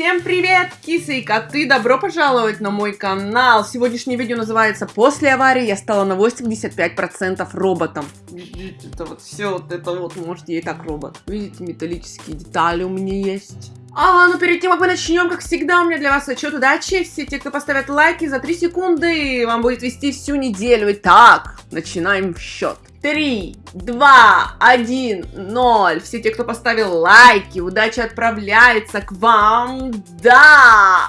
Всем привет, кисы и коты! Добро пожаловать на мой канал! Сегодняшнее видео называется «После аварии я стала на 85% роботом». Видите, это вот все вот это вот, можете и так робот. Видите, металлические детали у меня есть. А, ну перед тем, как мы начнем, как всегда, у меня для вас отчет удачи. Все те, кто поставят лайки за 3 секунды, вам будет вести всю неделю. Итак, начинаем счет. 3, 2, 1, 0. Все те, кто поставил лайки, удача отправляется к вам. Да!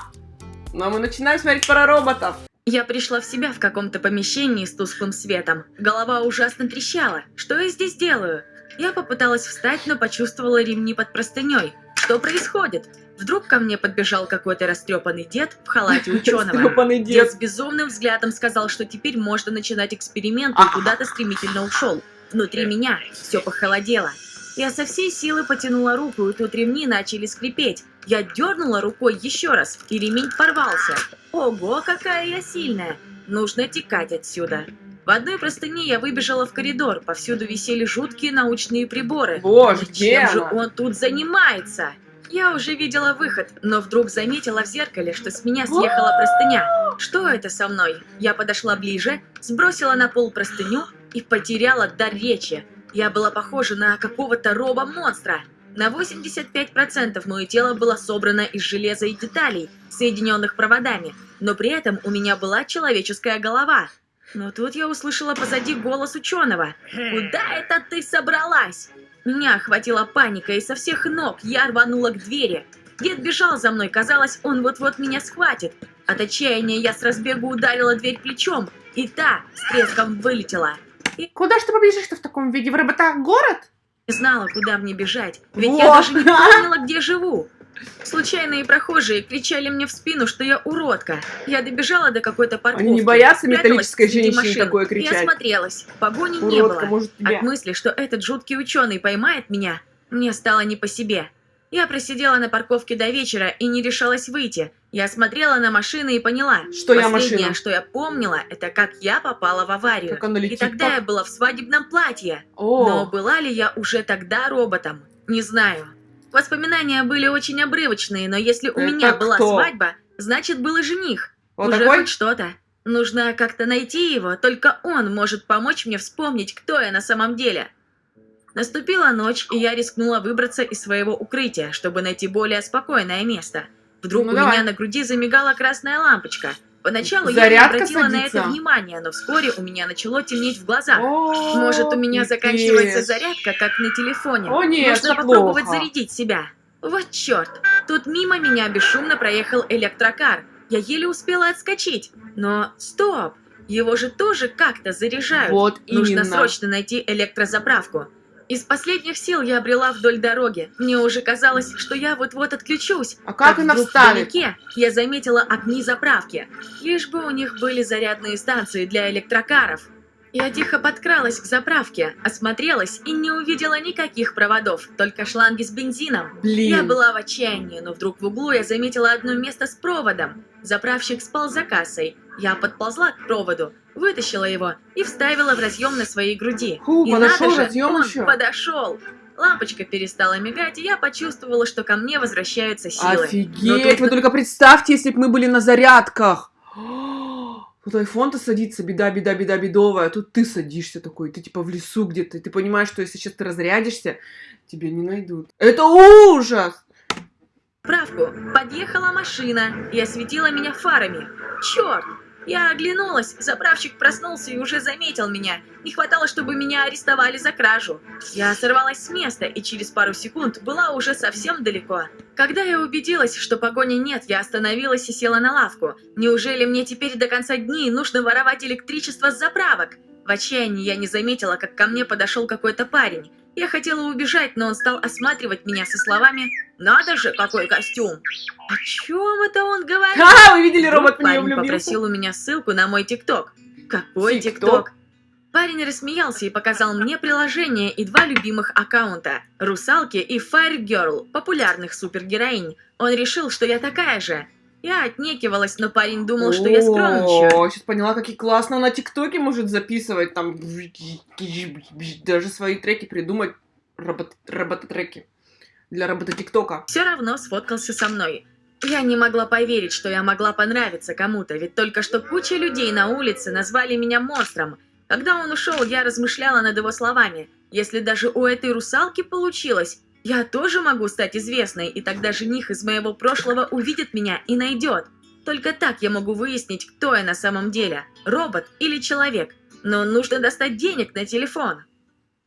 Ну а мы начинаем смотреть пара роботов. Я пришла в себя в каком-то помещении с тусклым светом. Голова ужасно трещала. Что я здесь делаю? Я попыталась встать, но почувствовала ремни под простыней. Что происходит? Вдруг ко мне подбежал какой-то растрепанный дед в халате ученого. Дед. Дед с безумным взглядом сказал, что теперь можно начинать эксперимент и куда-то стремительно ушел. Внутри меня все похолодело. Я со всей силы потянула руку, и тут ремни начали скрипеть. Я дернула рукой еще раз, и ремень порвался. Ого, какая я сильная! Нужно текать отсюда. В одной простыне я выбежала в коридор, повсюду висели жуткие научные приборы. Боже, чем же он тут занимается? Я уже видела выход, но вдруг заметила в зеркале, что с меня съехала простыня. Что это со мной? Я подошла ближе, сбросила на пол простыню и потеряла дар речи. Я была похожа на какого-то робо-монстра. На 85% мое тело было собрано из железа и деталей, соединенных проводами, но при этом у меня была человеческая голова. Но тут я услышала позади голос ученого. «Куда это ты собралась?» Меня охватила паника, и со всех ног я рванула к двери. Дед бежал за мной, казалось, он вот-вот меня схватит. От отчаяния я с разбегу ударила дверь плечом, и та с треском вылетела. Куда ж ты побежишь-то в таком виде? В робота-город? Не знала, куда мне бежать, ведь Вот. я даже не помнила, где живу. Случайные прохожие кричали мне в спину, что я уродка. Я добежала до какой-то парковки. Они не боятся металлической машин такое и кричать? осмотрелась. Погони не Уродка, было. может, тебя. От мысли, что этот жуткий ученый поймает меня, мне стало не по себе. Я просидела на парковке до вечера и не решалась выйти. Я смотрела на машины и поняла. Что я Последнее, машина? что я помнила, это как я попала в аварию. Как она И летит. тогда по- я была в свадебном платье. О, Но была ли я уже тогда роботом? Не знаю. Воспоминания были очень обрывочные, но если у Это меня была кто? свадьба, значит был и жених. вот уже такой? хоть что-то. Нужно как-то найти его, только он может помочь мне вспомнить, кто я на самом деле. Наступила ночь, и я рискнула выбраться из своего укрытия, чтобы найти более спокойное место. Вдруг Ну, у давай. меня на груди замигала красная лампочка. Поначалу я не Зарядка обратила на садится? это внимания, но вскоре у меня начало темнеть в глазах. О, Может, у меня заканчивается зарядка, как на телефоне. О, нет, Нужно попробовать плохо. зарядить себя. Вот черт. Тут мимо меня бесшумно проехал электрокар. Я еле успела отскочить. Но стоп. Его же тоже как-то заряжают. Вот Нужно именно. срочно найти электрозаправку. Из последних сил я обрела вдоль дороги. Мне уже казалось, что я вот-вот отключусь. А как она вдруг вставит? вдалеке я заметила огни заправки. Лишь бы у них были зарядные станции для электрокаров. Я тихо подкралась к заправке, осмотрелась и не увидела никаких проводов, только шланги с бензином. Блин. Я была в отчаянии, но вдруг в углу я заметила одно место с проводом. Заправщик спал за кассой. Я подползла к проводу, вытащила его и вставила в разъем на своей груди. Фу, и подошел надо же, разъем он еще. подошел. Лампочка перестала мигать, и я почувствовала, что ко мне возвращаются силы. Офигеть, тут вы только представьте, если бы мы были на зарядках. Тут айфон-то садится, беда, беда, беда, бедовая. А тут ты садишься такой, ты типа в лесу где-то. Ты понимаешь, что если сейчас ты разрядишься, тебя не найдут. Это ужас! Правку. Подъехала машина и осветила меня фарами. Черт! Я оглянулась, заправщик проснулся и уже заметил меня. Не хватало, чтобы меня арестовали за кражу. Я сорвалась с места и через пару секунд была уже совсем далеко. Когда я убедилась, что погони нет, я остановилась и села на лавку. Неужели мне теперь до конца дней нужно воровать электричество с заправок? В отчаянии я не заметила, как ко мне подошел какой-то парень. Я хотела убежать, но он стал осматривать меня со словами «Надо же, какой костюм!» О чем это он говорит? Ха, вы видели, Вдруг робот в нее парень попросил у меня ссылку на мой ТикТок. Какой? ТикТок? Парень рассмеялся и показал мне приложение и два любимых аккаунта – Русалки и Fire Girl, популярных супергероинь. Он решил, что я такая же. Я отнекивалась, но парень думал, что я скромничаю. О, сейчас поняла, какие классно на ТикТоке может записывать, там, даже свои треки придумать, робот, робототреки для робота ТикТока. Все равно сфоткался со мной. Я не могла поверить, что я могла понравиться кому-то, ведь только что куча людей на улице назвали меня монстром. Когда он ушел, я размышляла над его словами. Если даже у этой русалки получилось, я тоже могу стать известной, и тогда жених из моего прошлого увидит меня и найдет. Только так я могу выяснить, кто я на самом деле, робот или человек. Но нужно достать денег на телефон.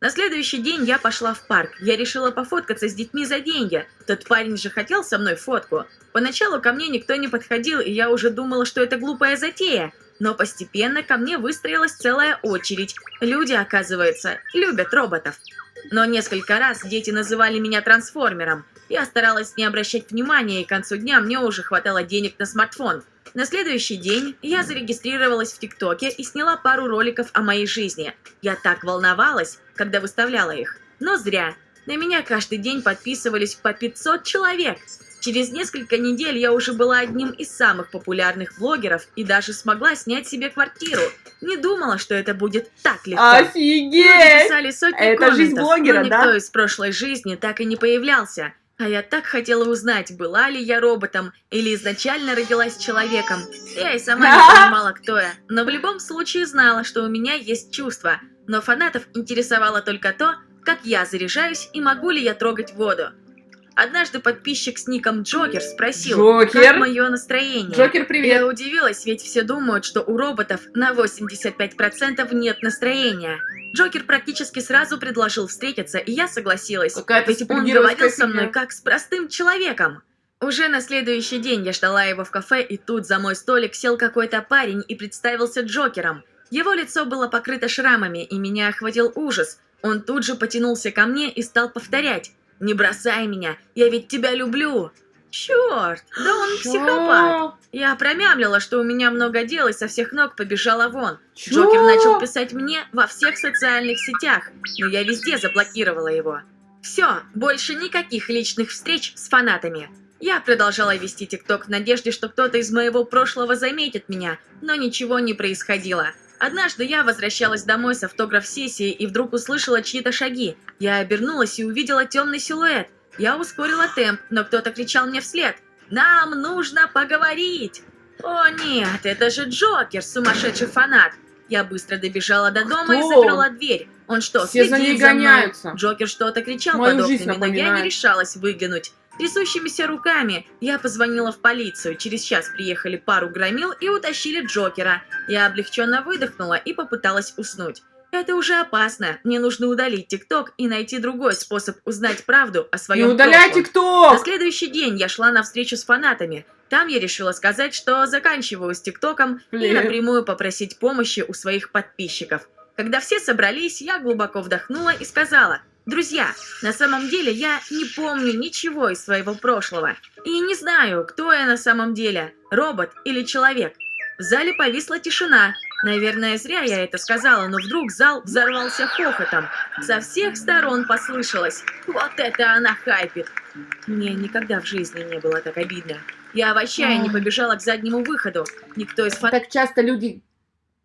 На следующий день я пошла в парк. Я решила пофоткаться с детьми за деньги. Тот парень же хотел со мной фотку. Поначалу ко мне никто не подходил, и я уже думала, что это глупая затея. Но постепенно ко мне выстроилась целая очередь. Люди, оказывается, любят роботов. Но несколько раз дети называли меня трансформером. Я старалась не обращать внимания, и к концу дня мне уже хватало денег на смартфон. На следующий день я зарегистрировалась в ТикТоке и сняла пару роликов о моей жизни. Я так волновалась, когда выставляла их. Но зря. На меня каждый день подписывались по 500 человек. Через несколько недель я уже была одним из самых популярных блогеров и даже смогла снять себе квартиру. Не думала, что это будет так легко. Люди Офигеть! писали сотни Это комментов, жизнь блогера, но никто да? из прошлой жизни так и не появлялся. А я так хотела узнать, была ли я роботом или изначально родилась человеком. Я и сама не понимала, кто я, но в любом случае знала, что у меня есть чувства. Но фанатов интересовало только то, как я заряжаюсь и могу ли я трогать воду. Однажды подписчик с ником Джокер спросил, Джокер? как мое настроение. Джокер, Я привет! удивилась, ведь все думают, что у роботов на 85% нет настроения. Джокер практически сразу предложил встретиться, и я согласилась. Какая-то Ведь он говорил со мной как с простым человеком. Уже на следующий день я ждала его в кафе, и тут за мой столик сел какой-то парень и представился Джокером. Его лицо было покрыто шрамами, и меня охватил ужас. Он тут же потянулся ко мне и стал повторять. «Не бросай меня, я ведь тебя люблю!» Черт, да он психопат. Я промямлила, что у меня много дел и со всех ног побежала вон. Чё? Джокер начал писать мне во всех социальных сетях, но я везде заблокировала его. Все, больше никаких личных встреч с фанатами. Я продолжала вести ТикТок в надежде, что кто-то из моего прошлого заметит меня, но ничего не происходило. Однажды я возвращалась домой с автограф-сессии и вдруг услышала чьи-то шаги. Я обернулась и увидела темный силуэт. Я ускорила темп, но кто-то кричал мне вслед. «Нам нужно поговорить!» «О нет, это же Джокер, сумасшедший фанат!» Я быстро добежала до дома и Кто? заперла дверь. Он что, Все за следит ней за мной? Джокер что-то кричал Мою под жизнь окнами, но я не решалась выглянуть. Трясущимися руками я позвонила в полицию. Через час приехали пару громил и утащили Джокера. Я облегченно выдохнула и попыталась уснуть. Это уже опасно. Мне нужно удалить ТикТок и найти другой способ узнать правду о Не своем удаляйте прошлом. На кто! следующий день я шла на встречу с фанатами. Там я решила сказать, что заканчиваю с ТикТоком и напрямую попросить помощи у своих подписчиков. Когда все собрались, я глубоко вдохнула и сказала, «Друзья, на самом деле я не помню ничего из своего прошлого и не знаю, кто я на самом деле, робот или человек». В зале повисла тишина. Наверное, зря я это сказала, но вдруг зал взорвался хохотом. Со всех сторон послышалось «Вот это она хайпит!» Мне никогда в жизни не было так обидно. Я в отчаянии Ай. побежала к заднему выходу. Никто из фанатов Так часто люди,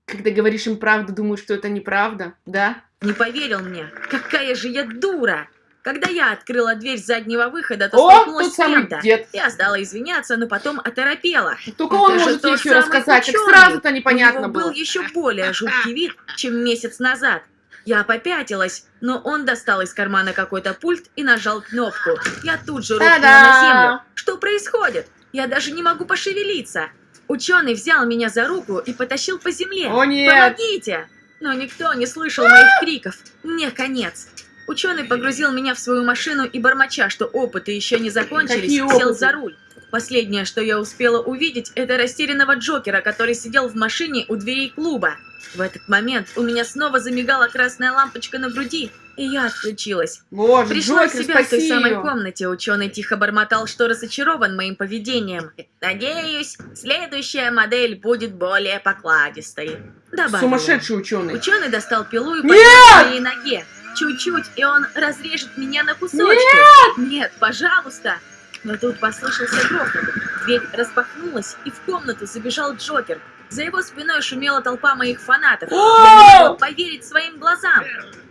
когда говоришь им правду, думают, что это неправда, да? Не поверил мне. Какая же я дура! Когда я открыла дверь заднего выхода, то О, столкнулась с кем-то. Я стала извиняться, но потом оторопела. Только он Это же может еще рассказать, ученый. сразу-то У непонятно него было. был еще более жуткий вид, чем месяц назад. Я попятилась, но он достал из кармана какой-то пульт и нажал кнопку. Я тут же рухнула на землю. Что происходит? Я даже не могу пошевелиться. Ученый взял меня за руку и потащил по земле. О нет! Помогите! Но никто не слышал моих криков. Мне конец. Ученый погрузил меня в свою машину и, бормоча, что опыты еще не закончились, Какие сел опыты? за руль. Последнее, что я успела увидеть, это растерянного Джокера, который сидел в машине у дверей клуба. В этот момент у меня снова замигала красная лампочка на груди, и я отключилась. Боже, Пришла в Джокер, себя в той самой её. комнате. Ученый тихо бормотал, что разочарован моим поведением. Надеюсь, следующая модель будет более покладистой. Добавил он. Сумасшедший ученый. Ученый достал пилу и Нет! к моей ноге. Чуть-чуть, и он разрежет меня на кусочки. Нет! пожалуйста! Но тут послышался грохот. Дверь распахнулась, и в комнату забежал Джокер. За его спиной шумела толпа моих фанатов. Я не могла поверить своим глазам.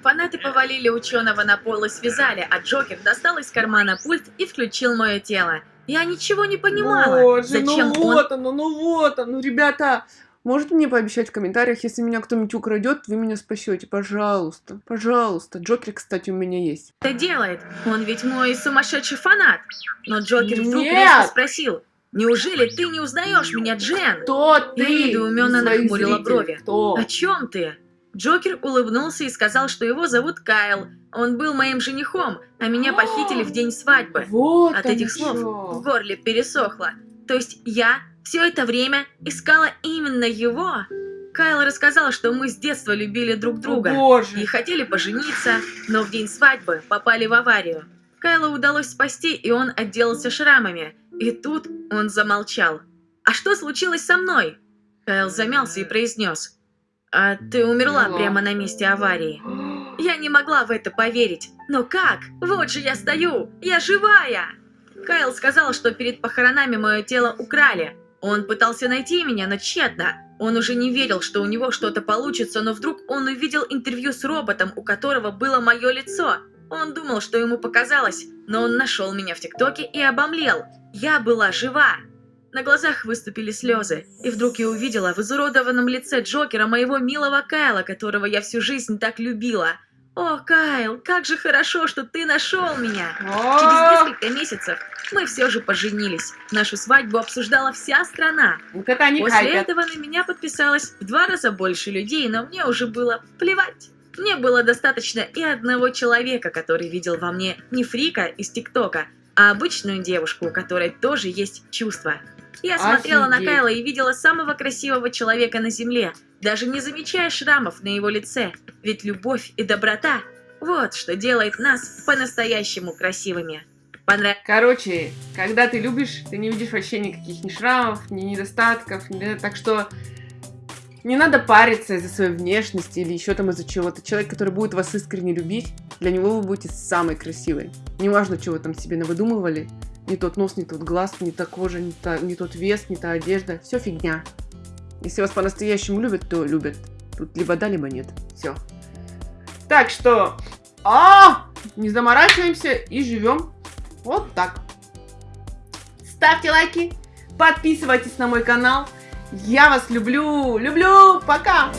Фанаты повалили ученого на пол и связали, а Джокер достал из кармана пульт и включил мое тело. Я ничего не понимала. Боже, Зачем ну он... вот оно, ну вот оно, ребята. Можете мне пообещать в комментариях, если меня кто-нибудь украдет, вы меня спасете, пожалуйста, пожалуйста. Джокер, кстати, у меня есть. это делает? Он ведь мой сумасшедший фанат. Но Джокер вдруг Нет! резко спросил. Неужели ты не узнаешь меня, Джен? Кто ты? Я недоуменно нахмурила брови. Кто? О чем ты? Джокер улыбнулся и сказал, что его зовут Кайл. Он был моим женихом, а меня похитили в день свадьбы. Вот От этих слов в горле пересохло. То есть я все это время искала именно его? Кайл рассказал, что мы с детства любили друг О, друга и боже. хотели пожениться, но в день свадьбы попали в аварию. Кайлу удалось спасти, и он отделался шрамами. И тут он замолчал. «А что случилось со мной?» Кайл замялся и произнес. «А ты Умерла. прямо на месте аварии». Я не могла в это поверить. Но как? Вот же я стою! Я живая! Кайл сказал, что перед похоронами мое тело украли. Он пытался найти меня, но тщетно. Он уже не верил, что у него что-то получится, но вдруг он увидел интервью с роботом, у которого было мое лицо. Он думал, что ему показалось, но он нашел меня в ТикТоке и обомлел. Я была жива. На глазах выступили слезы, и вдруг я увидела в изуродованном лице Джокера моего милого Кайла, которого я всю жизнь так любила. О, Кайл, как же хорошо, что ты нашел меня! Через несколько месяцев мы все же поженились. Нашу свадьбу обсуждала вся страна. Вот это они После хайпят. этого на меня подписалось в два раза больше людей, но мне уже было плевать. Мне было достаточно и одного человека, который видел во мне не фрика из ТикТока, а обычную девушку, у которой тоже есть чувства. Я смотрела на. Кайла и видела самого красивого человека на земле, даже не замечая шрамов на его лице. Ведь любовь и доброта – вот что делает нас по-настоящему красивыми. Понравилось? Короче, когда ты любишь, ты не видишь вообще никаких ни шрамов, ни недостатков, ни- так что не надо париться из-за своей внешности или еще там из-за чего-то. Человек, который будет вас искренне любить, для него вы будете самой красивой. Неважно, чего вы там себе навыдумывали. Не тот нос, не тот глаз, не та кожа, не, та- не тот вес, не та одежда. Все фигня. Если вас по-настоящему любят, то любят. Тут либо да, либо нет. Все. Так что... А! Не заморачиваемся и живем вот так. Ставьте лайки, подписывайтесь на мой канал. Я вас люблю, люблю, пока!